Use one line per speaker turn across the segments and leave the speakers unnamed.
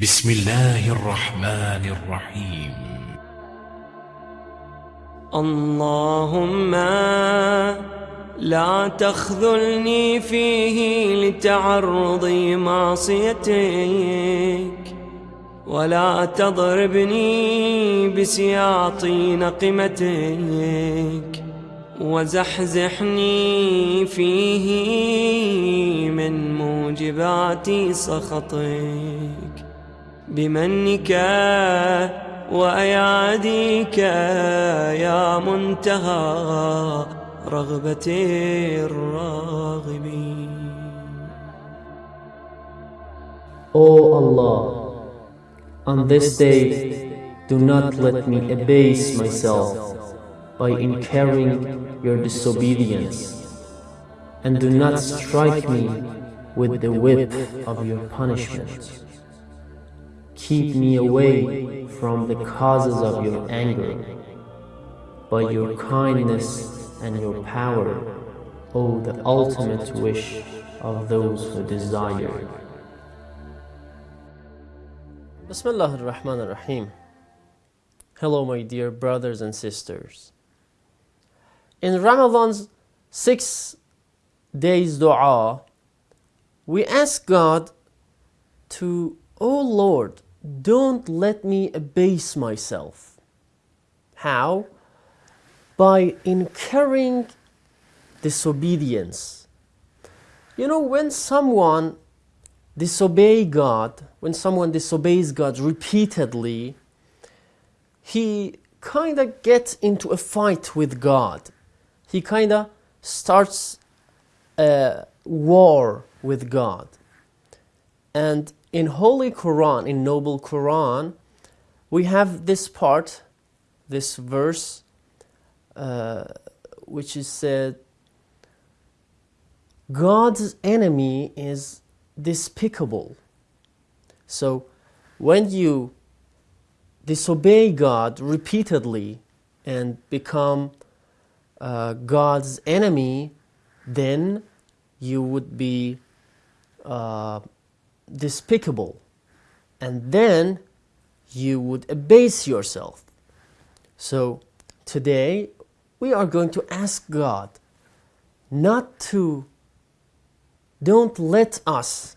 بسم الله الرحمن الرحيم.
اللهم لا تخذلني فيه لتعرض معصيتك ولا تضربني بسياط نقمتك وزحزحني فيه من موجبات سخطك. بمنك وأياديك يا منتهى رغبة الراغبين
O Allah, on this day, do not let me abase myself by incurring your disobedience, and do not strike me with the whip of your punishment. Keep me away from the causes of your anger. By your kindness and your power, O the ultimate wish of those who desire. Bismillah ar-Rahman ar-Rahim. Hello my dear brothers and sisters. In Ramadan's six days dua, we ask God to, Oh Lord, don't let me abase myself. How? By incurring disobedience. You know, when someone disobey God, when someone disobeys God repeatedly, he kind of gets into a fight with God. He kind of starts a war with God. And in Holy Quran, in Noble Quran, we have this part, this verse, uh, which is said, God's enemy is despicable. So when you disobey God repeatedly and become uh, God's enemy, then you would be uh, despicable. And then you would abase yourself. So today we are going to ask God not to, don't let us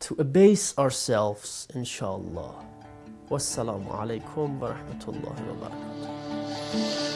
to abase ourselves, inshallah. Wassalamu alaikum wa rahmatullahi wa barakatuh.